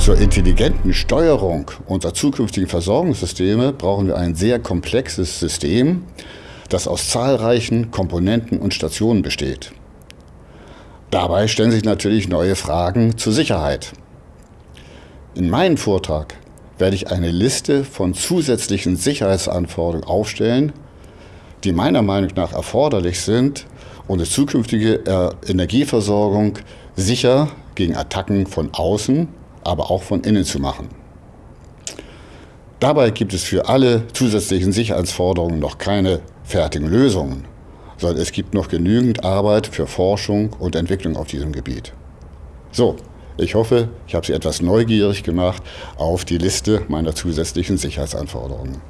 Zur intelligenten Steuerung unserer zukünftigen Versorgungssysteme brauchen wir ein sehr komplexes System, das aus zahlreichen Komponenten und Stationen besteht. Dabei stellen sich natürlich neue Fragen zur Sicherheit. In meinem Vortrag werde ich eine Liste von zusätzlichen Sicherheitsanforderungen aufstellen, die meiner Meinung nach erforderlich sind, um die zukünftige äh, Energieversorgung sicher gegen Attacken von außen, aber auch von innen zu machen. Dabei gibt es für alle zusätzlichen Sicherheitsforderungen noch keine fertigen Lösungen, sondern es gibt noch genügend Arbeit für Forschung und Entwicklung auf diesem Gebiet. So, ich hoffe, ich habe Sie etwas neugierig gemacht auf die Liste meiner zusätzlichen Sicherheitsanforderungen.